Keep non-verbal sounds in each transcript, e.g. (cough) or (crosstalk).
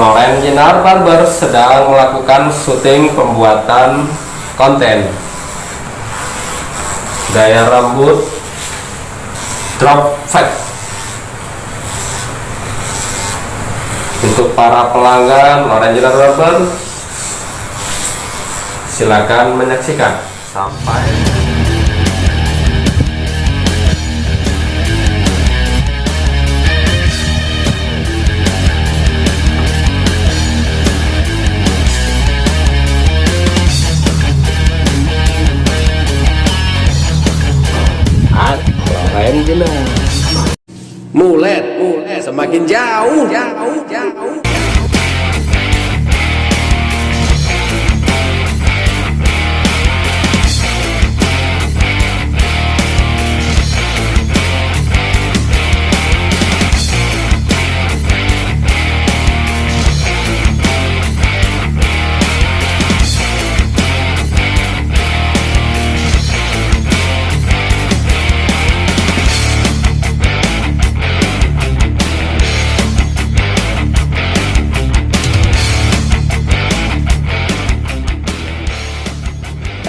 Loren Jenar Barber sedang melakukan syuting pembuatan konten. Gaya rambut drop fat. Untuk para pelanggan Loren Jenar Barber silakan menyaksikan. Sampai Jenar Mulet, mulet, semakin jauh, jauh, jauh.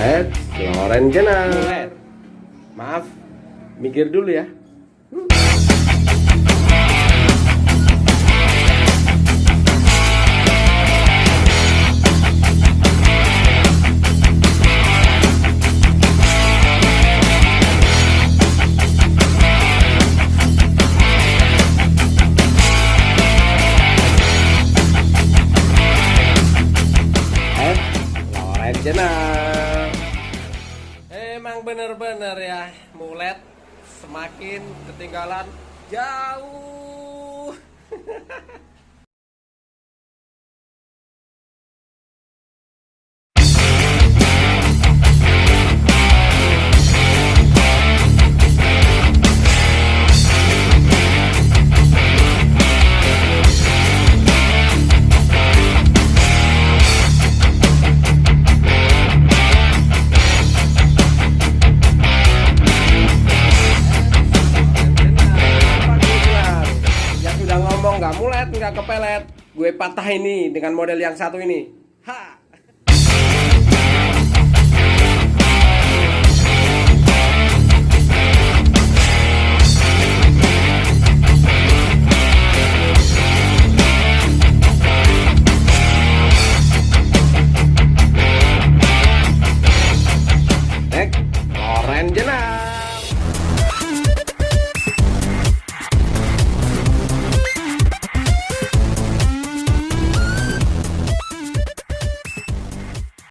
Eh, Loren Mulet. Maaf, mikir dulu ya. Eh, Loren Emang bener-bener ya, mulet semakin ketinggalan jauh. (laughs) nggak kepelet, gue patah ini dengan model yang satu ini. Ha! Orange